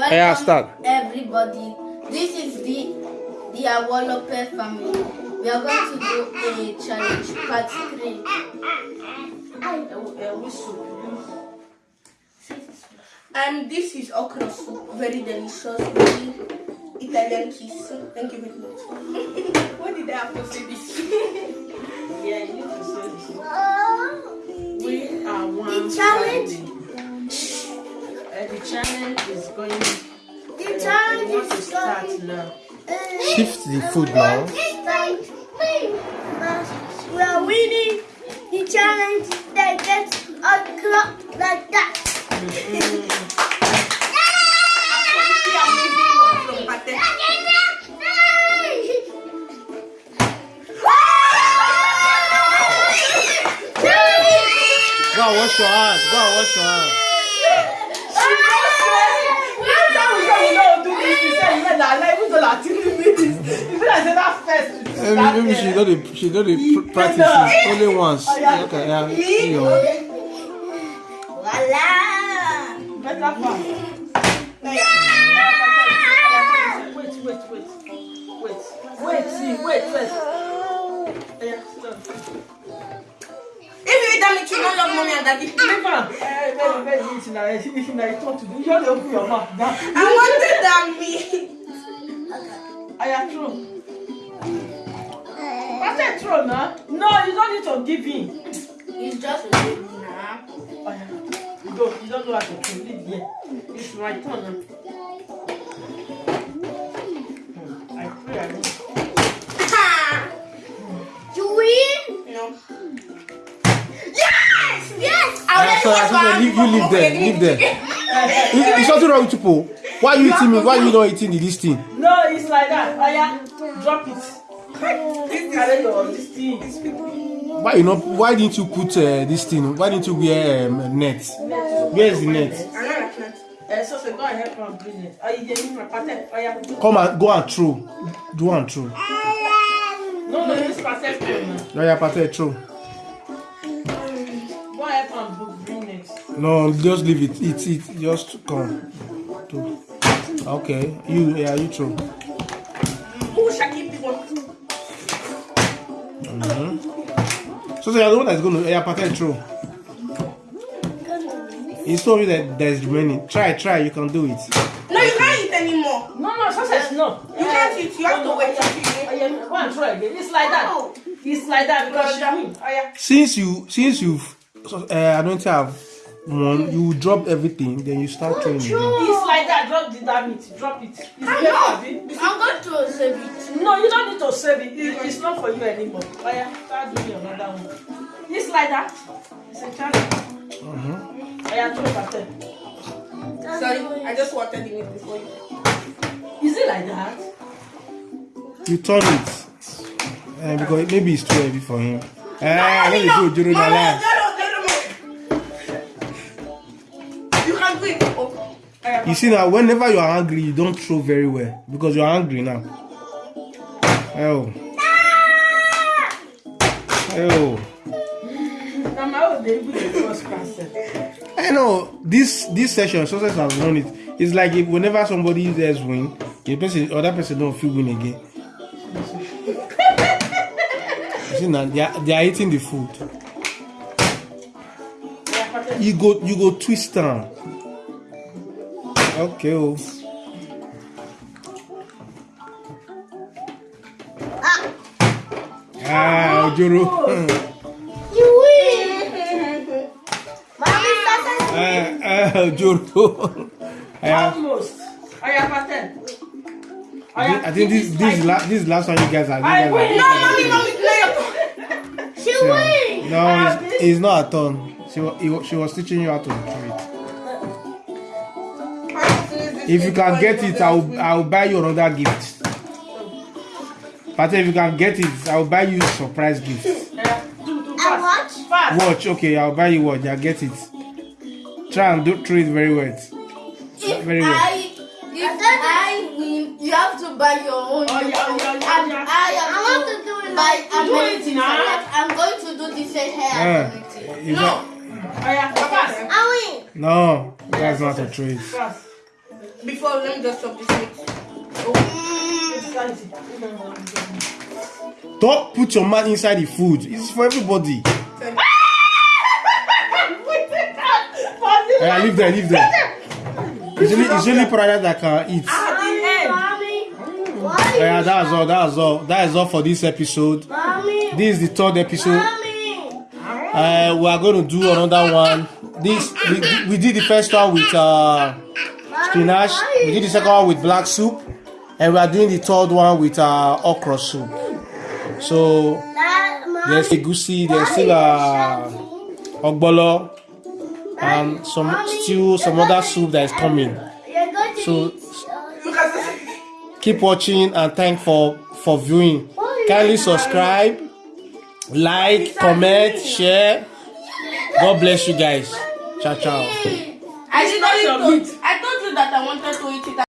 Welcome Yeah, start. everybody. This is the the Awolope family. We are going to do a challenge part three. And this is okra soup, very delicious, very Italian kiss. Thank you very much. what did I have to say this? the challenge is going. The challenge we want to is start going- now. Shift the food now. We are winning the challenge that gets okra like that. Go and wash your hands. Go and wash your hands. you went. You feel like that first. Maybe, maybe she know the she know the practice only once. Voila. Better Wait, wait, wait, wait, wait, see, wait. First. that make you not love mommy and daddy? Never. Hey, baby, baby, it's nice. It's nice. Talk to. You open your mouth. I wanted that me. I am true. What's that true, nah? No, you don't need to give in. It's just a baby, nah. Oh, yeah. You don't, you don't know how to kill it yet. It's my turn now. Hmm, I pray I know. Do we? No. Yeah, so I said, leave, you live there. Live there. Is, is something wrong with you, Paul? Why you eating me? Why you not eating this thing? No, it's like that. Aya, drop it. Carry your this thing. Why you not? Why didn't you put uh, this thing? Why didn't you wear um, net? Where is the net? Eh, so say go and help am bring it. Oh, you need my pattern. Aya, do. Come and go and throw. Do and throw. No, no, this now. No, yeah, Pate, throw. No, just leave it. Eat it. Just come. Do. Okay. You, yeah, you throw. Who shall keep the one? So, so you're the one that's going to, yeah, Pate, throw. He told you that there's remaining. Try, try. You can do it. No, you can't eat anymore. No, no, success, no. You can't eat. You have to wait. Aya, go and try again. It's like that. It's like that because win. Aya. Since you, since you've, uh, I don't have one, you drop everything, then you start training. again. It's like that. Drop the damn it. Drop it. It's I there, know. Abi. I'm going to save it. No, you don't need to save it. it. It's not for you anymore. Aya, start doing another one. It's like that. It's a challenge. Uh-huh. Aya, throw pattern. Sorry, I just wanted the meat before you. Is it like that? You turn it. Uh, because maybe it's too heavy for him. Uh, I know the food, Juru, na You see now, whenever you are angry, you don't throw very well because you are angry now. Oh. Oh. na my even dey first. I know this this session success has won it. It's like if whenever somebody else win, the person other person don't feel win again. you see now they are, they are eating the food. You go you go twist down. Okay, oh. Ah, Ojoro. You win. Mommy started. Ah, ah, Ojoro. Ah, Almost. Aya, pattern. I think, I think this this is la- this last one you guys are. I guys win. are No, mommy, mommy, play your She win. no, it's, it's not a turn. She wa- he wa- she was teaching you how to do If you can get it, I will I will buy you another gift. But if you can get it, I will buy you surprise gift. Watch. Watch, okay, I'll buy you watch. I get it. Try and do treat very well. If Very well. I, if I win, you have to buy your own. Oh, yeah, oh, yeah, yeah, And yeah. I am I want to do it buy Do it now. I'm going to do same hair Ah, is No. that- Aya, fast. I win. no, that's not a treat. Fast. Before, let me just chop this meat. Spicy. Don't put your mouth inside the food. It's for everybody. Yeah, leave there, leave there. It's only, it's only product that can eat. Why? Yeah, that's all. That's all. That is all for this episode. Mommy, This is the third episode. mommy. Uh, we are going to do another one. This we, we did the first one with uh, spinach. We did the second one with black soup, and we are doing the third one with uh, okra soup. So there's egusi, there's still uh, ogbolo, and some stew, some other soup that is coming. So-. Keep watching and thank for for viewing. Kindly subscribe, like, comment, share. God bless you guys. Ciao ciao. I not that I wanted to eat it.